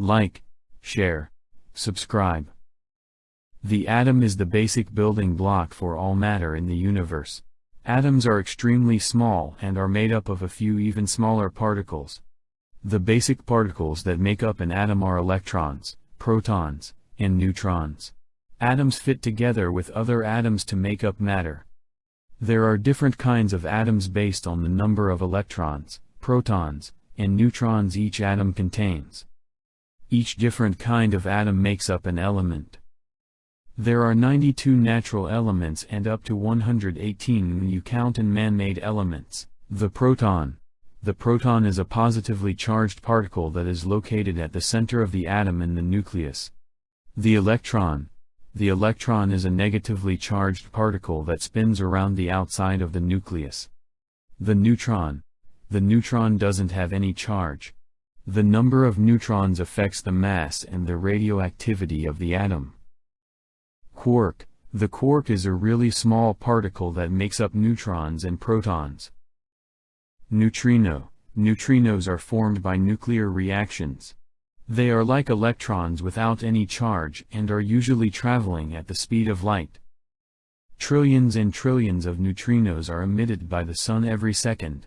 Like, share, subscribe. The atom is the basic building block for all matter in the universe. Atoms are extremely small and are made up of a few even smaller particles. The basic particles that make up an atom are electrons, protons, and neutrons. Atoms fit together with other atoms to make up matter. There are different kinds of atoms based on the number of electrons, protons, and neutrons each atom contains. Each different kind of atom makes up an element. There are 92 natural elements and up to 118 when you count in man-made elements. The proton. The proton is a positively charged particle that is located at the center of the atom in the nucleus. The electron. The electron is a negatively charged particle that spins around the outside of the nucleus. The neutron. The neutron doesn't have any charge. The number of neutrons affects the mass and the radioactivity of the atom. Quark The quark is a really small particle that makes up neutrons and protons. Neutrino Neutrinos are formed by nuclear reactions. They are like electrons without any charge and are usually traveling at the speed of light. Trillions and trillions of neutrinos are emitted by the Sun every second.